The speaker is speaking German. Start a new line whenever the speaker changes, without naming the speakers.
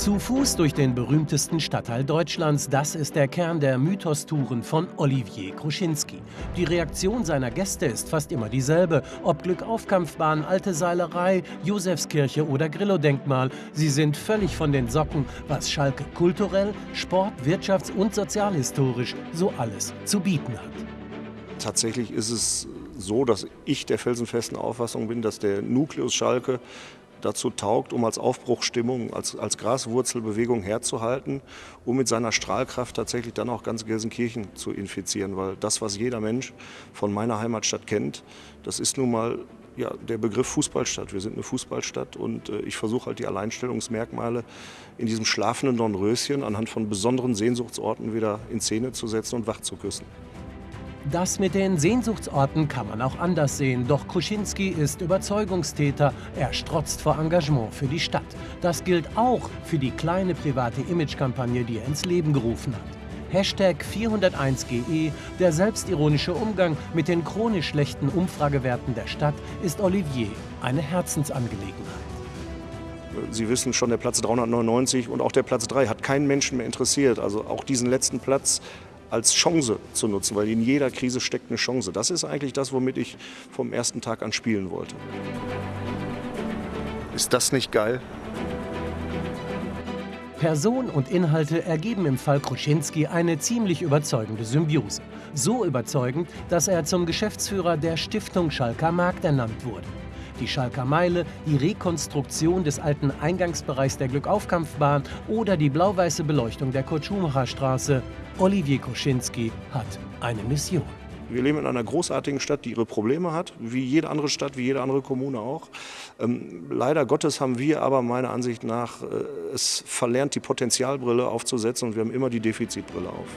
Zu Fuß durch den berühmtesten Stadtteil Deutschlands, das ist der Kern der Mythostouren von Olivier Kruschinski. Die Reaktion seiner Gäste ist fast immer dieselbe, ob Glückaufkampfbahn, Alte Seilerei, Josefskirche oder Grillo-Denkmal. Sie sind völlig von den Socken, was Schalke kulturell, sport-, wirtschafts- und sozialhistorisch so alles zu bieten hat.
Tatsächlich ist es so, dass ich der felsenfesten Auffassung bin, dass der Nukleus Schalke dazu taugt, um als Aufbruchstimmung, als, als Graswurzelbewegung herzuhalten, um mit seiner Strahlkraft tatsächlich dann auch ganz Gelsenkirchen zu infizieren. Weil das, was jeder Mensch von meiner Heimatstadt kennt, das ist nun mal ja, der Begriff Fußballstadt. Wir sind eine Fußballstadt und äh, ich versuche halt die Alleinstellungsmerkmale in diesem schlafenden Dornröschen anhand von besonderen Sehnsuchtsorten wieder in Szene zu setzen und wach zu küssen.
Das mit den Sehnsuchtsorten kann man auch anders sehen, doch Kruschinski ist Überzeugungstäter. Er strotzt vor Engagement für die Stadt. Das gilt auch für die kleine private Imagekampagne, die er ins Leben gerufen hat. Hashtag 401GE, der selbstironische Umgang mit den chronisch schlechten Umfragewerten der Stadt, ist Olivier eine Herzensangelegenheit.
Sie wissen schon, der Platz 399 und auch der Platz 3 hat keinen Menschen mehr interessiert. Also auch diesen letzten Platz als Chance zu nutzen, weil in jeder Krise steckt eine Chance. Das ist eigentlich das, womit ich vom ersten Tag an spielen wollte. Ist das nicht geil?
Person und Inhalte ergeben im Fall Kruschinski eine ziemlich überzeugende Symbiose. So überzeugend, dass er zum Geschäftsführer der Stiftung Schalker Markt ernannt wurde die Schalker Meile, die Rekonstruktion des alten Eingangsbereichs der Glückaufkampfbahn oder die blau-weiße Beleuchtung der Kurt-Schumacher Straße. Olivier Koschinski hat eine Mission.
Wir leben in einer großartigen Stadt, die ihre Probleme hat, wie jede andere Stadt, wie jede andere Kommune auch. Ähm, leider Gottes haben wir aber meiner Ansicht nach äh, es verlernt, die Potenzialbrille aufzusetzen und wir haben immer die Defizitbrille auf.